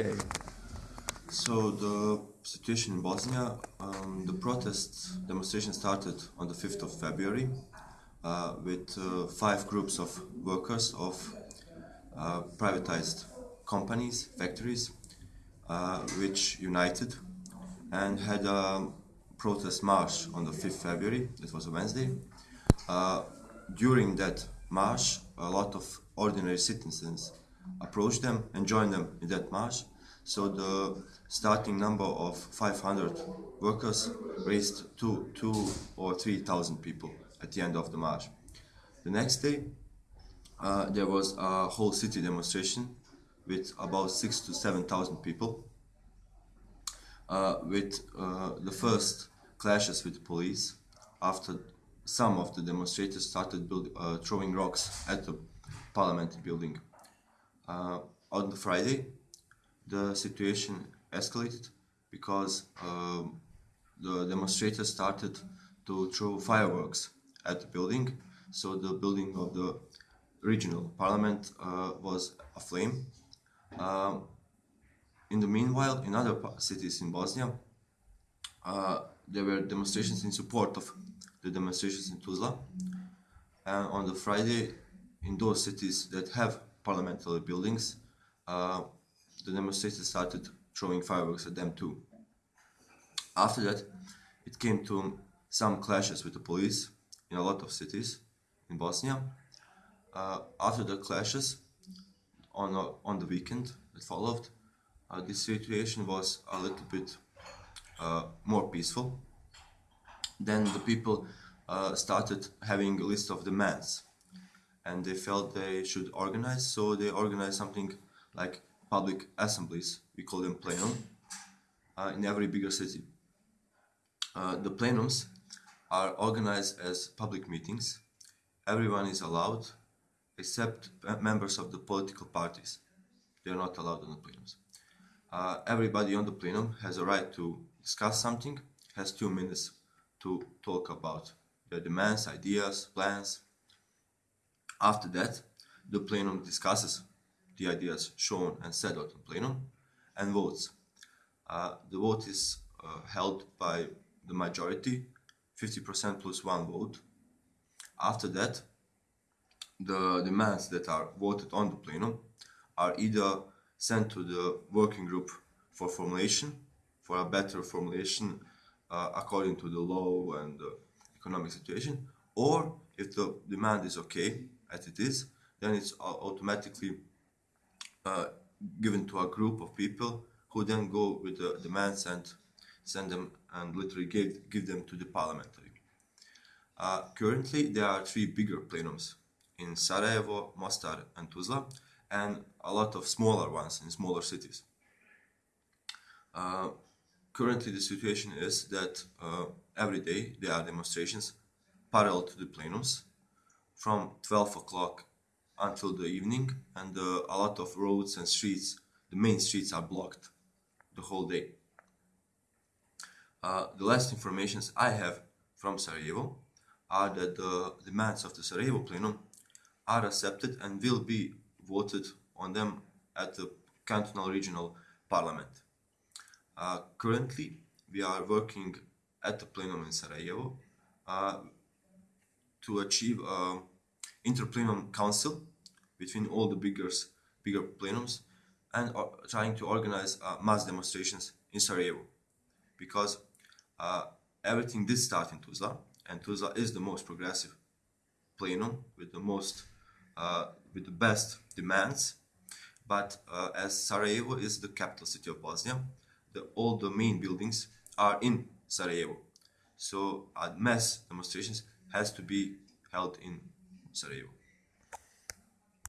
Okay. So the situation in Bosnia, um, the protest demonstration started on the 5th of February uh, with uh, five groups of workers of uh, privatized companies, factories, uh, which united and had a protest march on the 5th February, it was a Wednesday. Uh, during that march, a lot of ordinary citizens approached them and joined them in that march. So the starting number of 500 workers raised to two or 3,000 people at the end of the march. The next day, uh, there was a whole city demonstration with about six to 7,000 people, uh, with uh, the first clashes with the police after some of the demonstrators started build, uh, throwing rocks at the parliament building. Uh, on the Friday, the situation escalated because um, the demonstrators started to throw fireworks at the building. So the building of the regional parliament uh, was aflame. Um, in the meanwhile, in other cities in Bosnia, uh, there were demonstrations in support of the demonstrations in Tuzla. And on the Friday, in those cities that have parliamentary buildings, uh, the demonstrators started throwing fireworks at them too. After that, it came to some clashes with the police in a lot of cities in Bosnia. Uh, after the clashes, on, on the weekend that followed, uh, the situation was a little bit uh, more peaceful. Then the people uh, started having a list of demands and they felt they should organize, so they organized something like public assemblies, we call them plenum, uh, in every bigger city. Uh, the plenums are organized as public meetings. Everyone is allowed except members of the political parties. They are not allowed on the plenums. Uh, everybody on the plenum has a right to discuss something, has two minutes to talk about their demands, ideas, plans. After that, the plenum discusses the ideas shown and out in plenum and votes. Uh, the vote is uh, held by the majority, 50% plus one vote. After that, the demands that are voted on the plenum are either sent to the working group for formulation, for a better formulation uh, according to the law and the economic situation, or if the demand is okay, as it is, then it's automatically uh, given to a group of people who then go with the demands and send them and literally give, give them to the parliamentary. Uh, currently, there are three bigger plenums in Sarajevo, Mostar and Tuzla, and a lot of smaller ones in smaller cities. Uh, currently, the situation is that uh, every day there are demonstrations parallel to the plenums from 12 o'clock until the evening and uh, a lot of roads and streets, the main streets are blocked the whole day. Uh, the last informations I have from Sarajevo are that the demands of the Sarajevo plenum are accepted and will be voted on them at the cantonal regional parliament. Uh, currently, we are working at the plenum in Sarajevo uh, to achieve an interplenum council between all the bigger, bigger plenums and uh, trying to organize uh, mass demonstrations in Sarajevo. Because uh, everything did start in Tuzla and Tuzla is the most progressive plenum with the most uh, with the best demands. But uh, as Sarajevo is the capital city of Bosnia the, all the main buildings are in Sarajevo. So mass demonstrations has to be held in Sarajevo